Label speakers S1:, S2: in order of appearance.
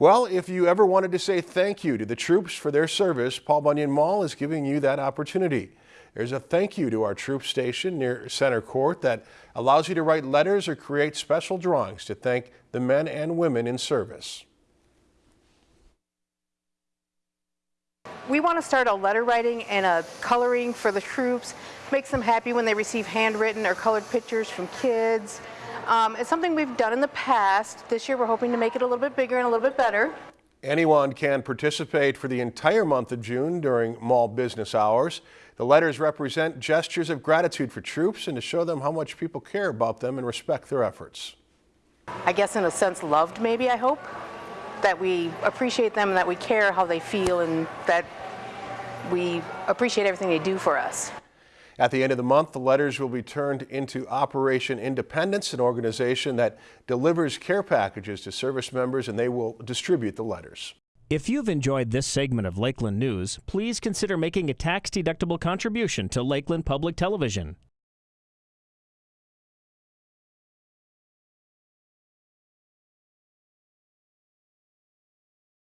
S1: Well, if you ever wanted to say thank you to the troops for their service, Paul Bunyan Mall is giving you that opportunity. There's a thank you to our troop station near Center Court that allows you to write letters or create special drawings to thank the men and women in service.
S2: We want to start a letter writing and a coloring for the troops. Makes them happy when they receive handwritten or colored pictures from kids. Um, it's something we've done in the past. This year we're hoping to make it a little bit bigger and a little bit better.
S1: Anyone can participate for the entire month of June during mall business hours. The letters represent gestures of gratitude for troops and to show them how much people care about them and respect their efforts.
S2: I guess in a sense loved maybe, I hope. That we appreciate them and that we care how they feel and that we appreciate everything they do for us.
S1: At the end of the month, the letters will be turned into Operation Independence, an organization that delivers care packages to service members, and they will distribute the letters.
S3: If you've enjoyed this segment of Lakeland News, please consider making a tax-deductible contribution to Lakeland Public Television.